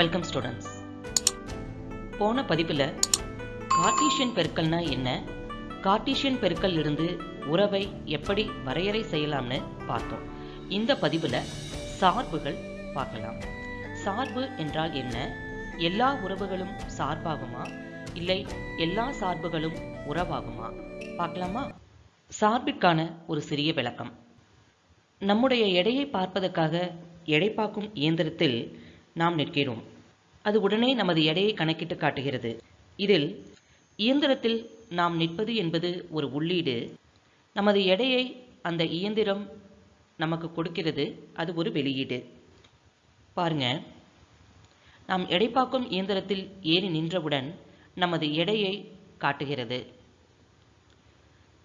Welcome students போன பதிப்பில் Cartesian பெருக்கல்னா என்ன? கார்டீஷியன் பெருக்கல் இருந்து உறவை எப்படி வரையறை செய்யலாம்னு பார்த்தோம். இந்த பதிவில் சார்புகள் பார்க்கலாம். சார்பு என்றால் என்ன? எல்லா உறவுகளும் சார்பாகுமா? இல்லை எல்லா சார்புகளும் உறவாகுமா? பார்க்கலாமா? சார்பிற்கான ஒரு சிறிய விளக்கம். நம்முடைய எடையை பார்ப்பதற்காக எடை பார்க்கும் இயந்திரத்தில் நாம் நிற்கிறோம். அது உடனே நமது எடையை கணக்கிட்டு காட்டுகிறது. இதில் இயந்திரத்தில் நாம் நிற்பது என்பது ஒரு உள்ளீடு. நமது எடையை அந்த இயந்திரம் நமக்கு கொடுக்கிறது அது ஒரு வெளியீடு. பாருங்க. நாம் எடை பார்க்கும் இயந்திரத்தில் ஏறி நின்றவுடன் நமது எடையை காட்டுகிறது.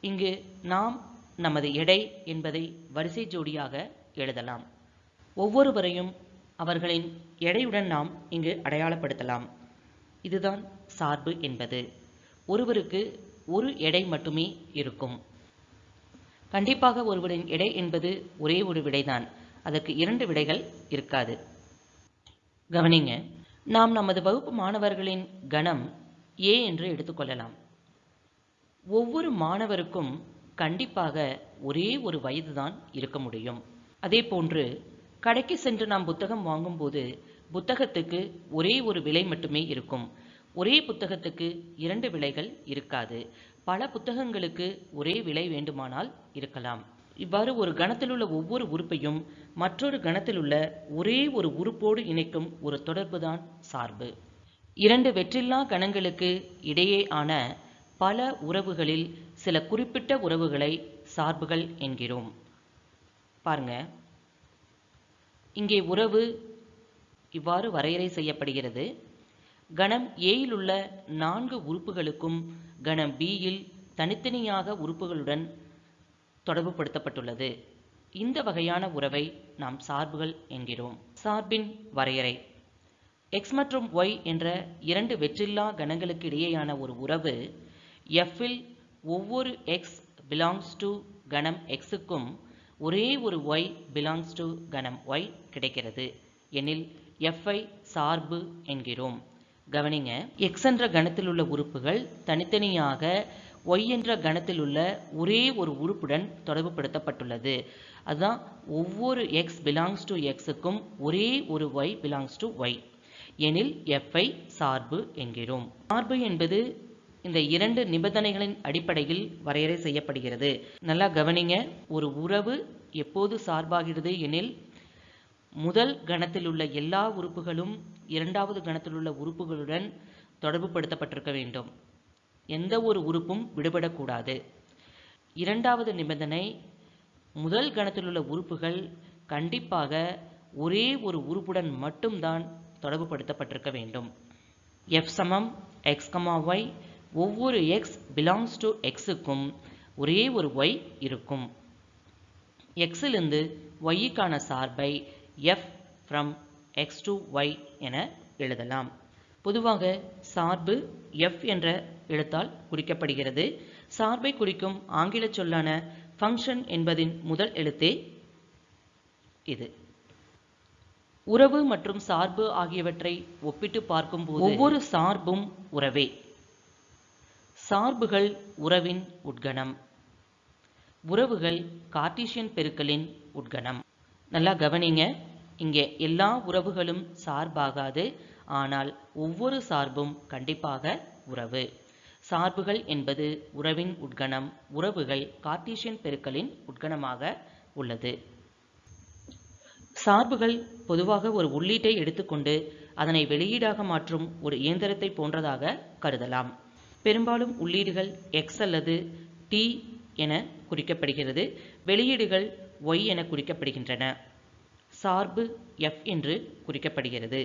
இங்கு நாம் நமது எடை என்பதை வரிசை ஜோடியாக எழுதலாம். ஒவ்வொருவரையும் அவர்களின் எடையுடன் நாம் இங்கு அடையாளப்படுத்தலாம். இதுதான் சார்பு என்பது. ஒருவருக்கு ஒரு எடை மட்டுமே இருக்கும். கண்டிப்பாக ஒருவரின் எடை என்பது ஒரே ஒரு விடைதான். அதற்கு இரண்டு விடைகள் இருக்காது. கவனிங்க நாம் நமது வகுப்பு மாணவர்களின் கணம் ஏ என்று எடுத்துக்கொள்ளலாம் ஒவ்வொரு மாணவருக்கும் கண்டிப்பாக ஒரே ஒரு வயதுதான் இருக்க முடியும். அதே போன்று கடைக்கு சென்று நாம் புத்தகம் வாங்கும்போது புத்தகத்துக்கு ஒரே ஒரு விலை மட்டுமே இருக்கும். ஒரே புத்தகத்துக்கு இரண்டு விலைகள் இருக்காது. பல புத்தகங்களுக்கு ஒரே விலை வேண்டுமானால் இருக்கலாம். இவ்வாறு ஒரு கணத்தில் உள்ள ஒவ்வொரு உறுப்பையும் மற்றொரு கணத்தில் உள்ள ஒரே ஒரு உறுப்போடு இணைக்கும் ஒரு தொடர்புதான் சார்பு. இரண்டு வெற்றில்லா கணங்களுக்கு இடையே ஆன பல உறவுகளில் சில குறிப்பிட்ட உறவுகளை சார்புகள் என்கிறோம். பாருங்க. இங்கே உறவு இவ்வாறு வரையறை செய்யப்படுகிறது. கணம் ஏயில் உள்ள நான்கு உறுப்புகளுக்கும் கணம் பியில் தனித்தனியாக உறுப்புகளுடன் தொடர்புபடுத்தப்பட்டுள்ளது. இந்த வகையான உறவை நாம் சார்புகள் என்கிறோம். சார்பின் வரையறை. எக்ஸ் மற்றும் ஒய் என்ற இரண்டு வெற்றில்லா கணங்களுக்கு இடையேயான ஒரு உறவு எஃப்பில் ஒவ்வொரு எக்ஸ் பிலாங்ஸ் டு கணம் எக்ஸுக்கும் ஒரே ஒரு ஒய் பிலாங்ஸ் டு கணம் ஒய் கிடைக்கிறது. எனில் எஃப்ஐ சார்பு என்கிறோம். கவனிங்க எக்ஸ் என்ற கணத்தில் உள்ள உறுப்புகள் தனித்தனியாக ஒய் என்ற கணத்தில் உள்ள ஒரே ஒரு உறுப்புடன் தொடர்புபடுத்தப்பட்டுள்ளது. அதுதான் ஒவ்வொரு எக்ஸ் பிலாங்ஸ் டு எக்ஸுக்கும் ஒரே ஒரு ஒய் பிலாங்ஸ் டு ஒய் எனில் எஃப்ஐ சார்பு என்கிறோம். சார்பு என்பது இந்த இரண்டு நிபந்தனைகளின் அடிப்படையில் வரையறை செய்யப்படுகிறது. நல்லா கவனிங்க ஒரு உறவு எப்போது சார்பாகிறது எனில் முதல் கணத்தில் உள்ள எல்லா உறுப்புகளும் இரண்டாவது கணத்தில் உள்ள உறுப்புகளுடன் தொடர்புபடுத்தப்பட்டிருக்க வேண்டும். எந்த ஒரு உறுப்பும் விடுபடக்கூடாது. இரண்டாவது நிபந்தனை முதல் கணத்தில் உள்ள உறுப்புகள் கண்டிப்பாக ஒரே ஒரு உறுப்புடன் மட்டும்தான் தொடர்புபடுத்தப்பட்டிருக்க வேண்டும். எஃப் சமம் எக்ஸ் கமா ஒய் ஒவ்வொரு எக்ஸ் பிலாங்ஸ் டு எக்ஸுக்கும் ஒரே ஒரு ஒய் இருக்கும். எக்ஸிலிருந்து ஒய்க்கான சார்பை F from X to Y என எழுதலாம். பொதுவாக சார்பு எஃப் என்ற எழுத்தால் குறிக்கப்படுகிறது. சார்பை குறிக்கும் ஆங்கில சொல்லான ஃபங்க்ஷன் என்பதின் முதல் எழுத்தே இது. உறவு மற்றும் சார்பு ஆகியவற்றை ஒப்பிட்டு பார்க்கும்போது ஒவ்வொரு சார்பும் உறவே. சார்புகள் உறவின் உட்கணம். உறவுகள் கார்டீசியன் பெருக்கலின் உட்கணம். நல்லா கவனிங்க. இங்கே எல்லா உறவுகளும் சார்பாகாது. ஆனால் ஒவ்வொரு சார்பும் கண்டிப்பாக உறவு. சார்புகள் என்பது உறவின் உட்கணம். உறவுகள் கார்டீசியன் பெருக்கலின் உட்கணமாக உள்ளது. சார்புகள் பொதுவாக ஒரு உள்ளீட்டை எடுத்துக்கொண்டு அதனை வெளியீடாக மாற்றும் ஒரு இயந்திரத்தை போன்றதாக கருதலாம். பெரும்பாலும் உள்ளீடுகள் எக்ஸ் அல்லது டி என குறிக்கப்படுகிறது. வெளியீடுகள் ஒய் என குறிக்கப்படுகின்றன. சார்பு எஃப் என்று குறிக்கப்படுகிறது.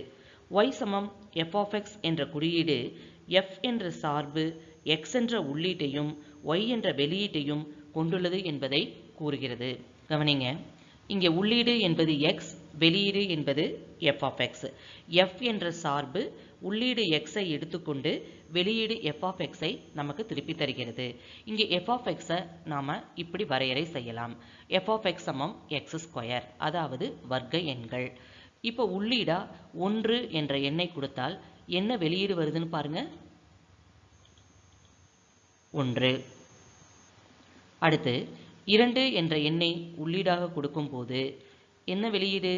ஒய் சமம் எஃப் ஆஃப் எக்ஸ் என்ற குறியீடு எஃப் என்ற சார்பு எக்ஸ் என்ற உள்ளீட்டையும் ஒய் என்ற வெளியீட்டையும் கொண்டுள்ளது என்பதை கூறுகிறது. கவனிங்க. இங்கே உள்ளீடு என்பது எக்ஸ் வெளியீடு என்பது எஃப் ஆஃப் எக்ஸ் எஃப் என்ற சார்பு உள்ளீடு எக்ஸை எடுத்துக்கொண்டு வெளியீடு எஃப் ஆஃப் எக்ஸை நமக்கு திருப்பி தருகிறது. இங்கே எஃப் ஆஃப் எக்ஸை நாம் இப்படி வரையறை செய்யலாம். எஃப் ஆஃப் எக்ஸ் சமம் எக்ஸ் ஸ்கொயர் அதாவது வர்க்க எண்கள். இப்போ உள்ளீடா ஒன்று என்ற எண்ணை கொடுத்தால் என்ன வெளியீடு வருதுன்னு பாருங்க. ஒன்று. அடுத்து இரண்டு என்ற எண்ணை உள்ளீடாக கொடுக்கும்போது என்ன வெளியீடு?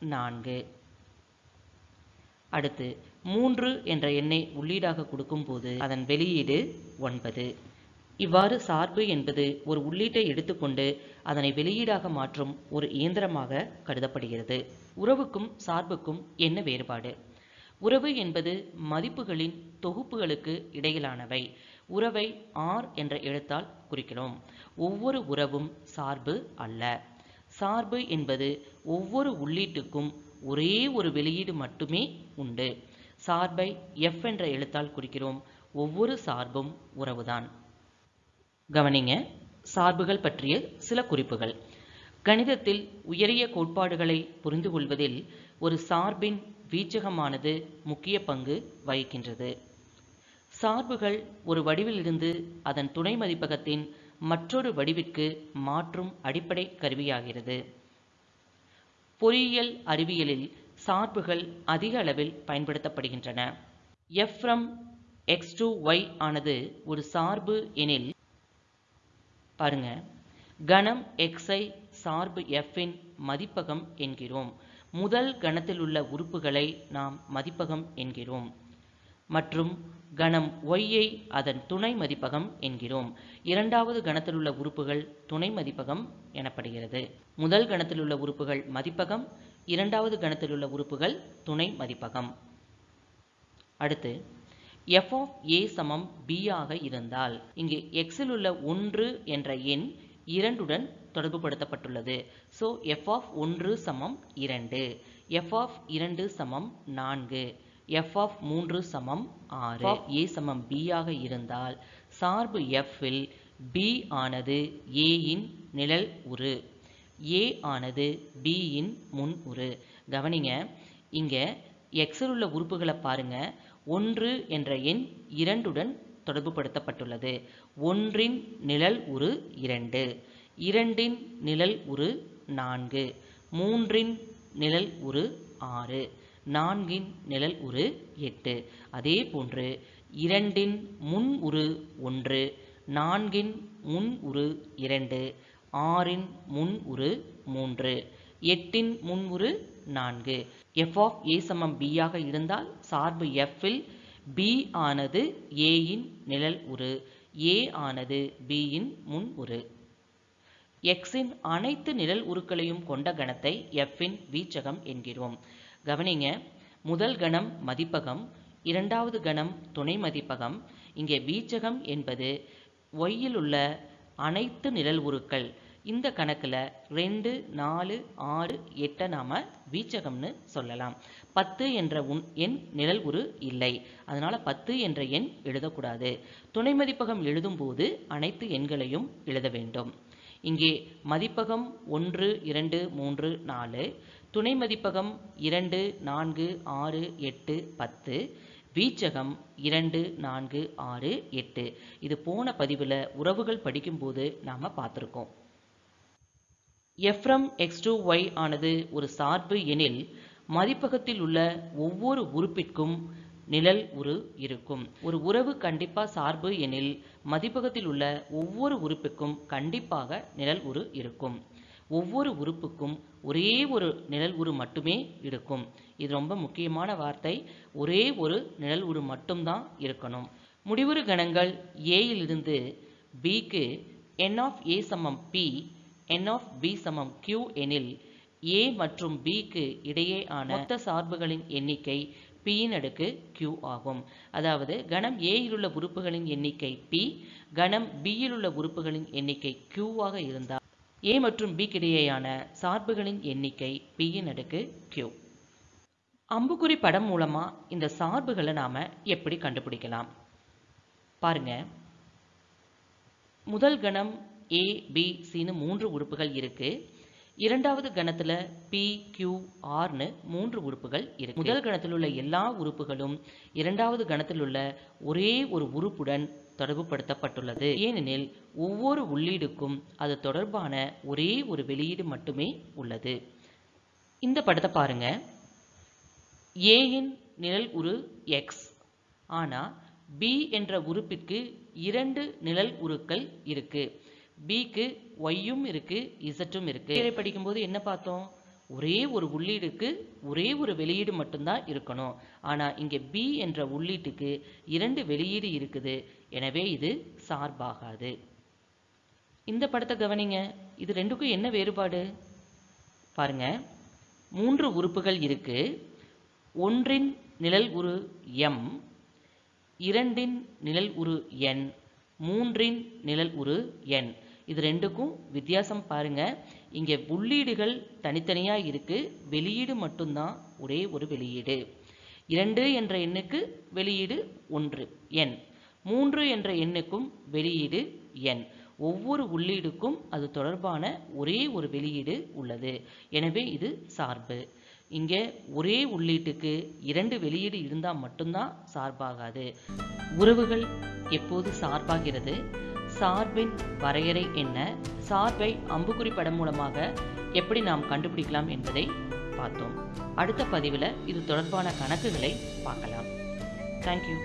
நான்கு. அடுத்து மூன்று என்ற எண்ணை உள்ளீடாக கொடுக்கும்போது அதன் வெளியீடு ஒன்பது. இவ்வாறு சார்பு என்பது ஒரு உள்ளீட்டை எடுத்துக்கொண்டு அதனை வெளியீடாக மாற்றும் ஒரு இயந்திரமாக கருதப்படுகிறது. உறவுக்கும் சார்புக்கும் என்ன வேறுபாடு? உறவு என்பது மதிப்புகளின் தொகுப்புகளுக்கு இடையிலானவை. உறவை ஆர் என்ற எழுத்தால் குறிக்கிறோம். ஒவ்வொரு உறவும் சார்பு அல்ல. சார்பு என்பது ஒவ்வொரு உள்ளீட்டுக்கும் ஒரே ஒரு வெளியீடு மட்டுமே உண்டு. சார்பை எஃப் என்ற எழுத்தால் குறிக்கிறோம். ஒவ்வொரு சார்பும் உறவுதான். கவனிங்க சார்புகள் பற்றிய சில குறிப்புகள். கணிதத்தில் உயரிய கோட்பாடுகளை புரிந்து கொள்வதில் ஒரு சார்பின் வீச்சகமானது முக்கிய பங்கு வகிக்கின்றது. சார்புகள் ஒரு வடிவிலிருந்து அதன் துணை மதிப்பகத்தின் மற்றொரு வடிவிற்கு மாற்றும் அடிப்படை கருவியாகிறது. பொறியியல் அறிவியலில் சார்புகள் அதிக அளவில் பயன்படுத்தப்படுகின்றன. எஃப்ரம் எக்ஸ் டு ஒய் ஆனது ஒரு சார்பு எனில் பாருங்க. கணம் எக்ஸை சார்பு எஃப்பின் மதிப்பகம் என்கிறோம். முதல் கணத்தில் உள்ள உறுப்புகளை நாம் மதிப்பகம் என்கிறோம். மற்றும் கணம் ஒய்யை அதன் துணை மதிப்பகம் என்கிறோம். இரண்டாவது கணத்தில் உள்ள உறுப்புகள் துணை மதிப்பகம் எனப்படுகிறது. முதல் கணத்தில் உள்ள உறுப்புகள் மதிப்பகம் இரண்டாவது கணத்தில் உள்ள உறுப்புகள் துணை மதிப்பகம். அடுத்து எஃப் ஆஃப் ஏ சமம் பி ஆக இருந்தால் இங்கே எக்ஸில் உள்ள ஒன்று என்ற எண் இரண்டுடன் தொடர்புபடுத்தப்பட்டுள்ளது. ஸோ எஃப் ஆஃப் ஒன்று சமம் இரண்டு எஃப் ஆஃப் இரண்டு சமம் நான்கு. எஃப் ஆஃப் மூன்று சமம் ஆறு. ஏ சமம் பி ஆக இருந்தால் சார்பு எஃப்பில் பி ஆனது ஏயின் நிழல் உரு. ஏ ஆனது பியின் முன் உரு. கவனிங்க இங்கே எக்ஸில் உள்ள உறுப்புகளை பாருங்க. ஒன்று என்ற எண் இரண்டுடன் தொடர்புபடுத்தப்பட்டுள்ளது. ஒன்றின் நிழல் உரு இரண்டு. இரண்டின் நிழல் உரு நான்கு. மூன்றின் நிழல் உரு ஆறு. நான்கின் நிழல் உரு எட்டு. அதே போன்று இரண்டின் முன் உரு ஒன்று நான்கின் முன் உரு இரண்டு ஆறின் முன் உரு மூன்று எட்டின் முன் உரு நான்கு. எஃப் ஆஃப் ஏ சமம் பி ஆக இருந்தால் சார்பு எஃப்பில் பி ஆனது ஏயின் நிழல் உரு ஏ ஆனது பியின் முன் உரு. எக்ஸின் அனைத்து நிழல் உருக்களையும் கொண்ட கணத்தை எஃப்பின் வீச்சகம் என்கிறோம். கவனிங்க. முதல் கணம் மதிப்பகம் இரண்டாவது கணம் துணை மதிப்பகம். இங்கே வீச்சகம் என்பது ஒய்யில் உள்ள அனைத்து நிழல் உருக்கள். இந்த கணக்கில் ரெண்டு நாலு ஆறு எட்டை நாம் வீச்சகம்னு சொல்லலாம். பத்து என்ற உன் எண் நிழல் உரு இல்லை. அதனால் பத்து என்ற எண் எழுதக்கூடாது. துணை மதிப்பகம் எழுதும்போது அனைத்து எண்களையும் எழுத வேண்டும். இங்கே மதிப்பகம் ஒன்று இரண்டு மூன்று நாலு துணை மதிப்பகம் இரண்டு நான்கு ஆறு எட்டு பத்து. வீச்சகம் இரண்டு நான்கு ஆறு எட்டு. இது போன பதிவில் உறவுகள் படிக்கும்போது நாம் பார்த்துருக்கோம். எஃப்ரம் எக்ஸ் டூ ஒய் ஆனது ஒரு சார்பு எனில் மதிப்பகத்தில் உள்ள ஒவ்வொரு உறுப்பிற்கும் நிழல் உரு இருக்கும். ஒரு உறவு கண்டிப்பாக சார்பு எனில் மதிப்பகத்தில் உள்ள ஒவ்வொரு உறுப்புக்கும் கண்டிப்பாக நிழல் உரு இருக்கும். ஒவ்வொரு உறுப்புக்கும் ஒரே ஒரு நிழல் உரு மட்டுமே இருக்கும். இது ரொம்ப முக்கியமான வார்த்தை. ஒரே ஒரு நிழல் உரு மட்டும்தான் இருக்கணும். முடிவுறு கணங்கள் ஏயிலிருந்து பிக்கு என் ஆஃப் ஏ சமம் பி என் ஆஃப் பி சமம் கியூ எனில் ஏ மற்றும் பிக்கு இடையேயான மொத்த சார்புகளின் எண்ணிக்கை பியின் அடுக்கு கியூ ஆகும். அதாவது கணம் ஏயில் உள்ள உறுப்புகளின் எண்ணிக்கை பி கணம் பியில் உள்ள உறுப்புகளின் எண்ணிக்கை கியூவாக இருந்தால் a மற்றும் b கிடையேயான சார்புகளின் எண்ணிக்கை பியின் அடுக்கு q. அம்புக்குறி படம் மூலமா இந்த சார்புகளை நாம எப்படி கண்டுபிடிக்கலாம்? பாருங்க. முதல் கணம் ஏ பி சின்னு மூன்று உறுப்புகள் இருக்கு. இரண்டாவது கணத்துல பி கியூ ஆர்னு மூன்று உறுப்புகள் இருக்கு. முதல் கணத்தில் உள்ள எல்லா உறுப்புகளும் இரண்டாவது கணத்தில் உள்ள ஒரே ஒரு உறுப்புடன் தொடர்புபடுத்தப்பட்டுள்ளது. ஏனெனில் ஒவ்வொரு உள்ளீடுக்கும் அது தொடர்பான ஒரே ஒரு வெளியீடு மட்டுமே உள்ளது. இந்த படத்தை பாருங்க. ஏயின் நிழல் உரு எக்ஸ் ஆனால் பி என்ற உறுப்பிற்கு இரண்டு நிழல் உருக்கள் இருக்கு. பிக்கு ஒய்யும் இருக்கு இசட்டும் இருக்கு. இதை படிக்கும்போது என்ன பார்த்தோம்? ஒரே ஒரு உள்ளீடுக்கு ஒரே ஒரு வெளியீடு மட்டும்தான் இருக்கணும். ஆனால் இங்கே பி என்ற உள்ளீட்டுக்கு இரண்டு வெளியீடு இருக்குது. எனவே இது சார்பாகாது. இந்த படத்தை கவனிங்க. இது ரெண்டுக்கும் என்ன வேறுபாடு? பாருங்க. மூன்று உறுப்புகள் இருக்கு. ஒன்றின் நிழல் உரு எம் இரண்டின் நிழல் உரு என் மூன்றின் நிழல் உரு என் இது ரெண்டுக்கும் வித்தியாசம் பாருங்க. இங்கே உள்ளீடுகள் தனித்தனியாக இருக்குது வெளியீடு மட்டும்தான் ஒரே ஒரு வெளியீடு. இரண்டு என்ற எண்ணுக்கு வெளியீடு ஒன்று எண். மூன்று என்ற எண்ணுக்கும் வெளியீடு எண். ஒவ்வொரு உள்ளீடுக்கும் அது தொடர்பான ஒரே ஒரு வெளியீடு உள்ளது. எனவே இது சார்பு. இங்கே ஒரே உள்ளீட்டுக்கு இரண்டு வெளியீடு இருந்தால் மட்டும்தான் சார்பாகாது. உறவுகள் எப்போது சார்பாகிறது? சார்பின் வரையறை என்ன? சார்பை அம்புக்குறி படம் மூலமாக எப்படி நாம் கண்டுபிடிக்கலாம் என்பதை பார்த்தோம். அடுத்த பதிவில் இது தொடர்பான கணக்குகளை பார்க்கலாம். தேங்க்யூ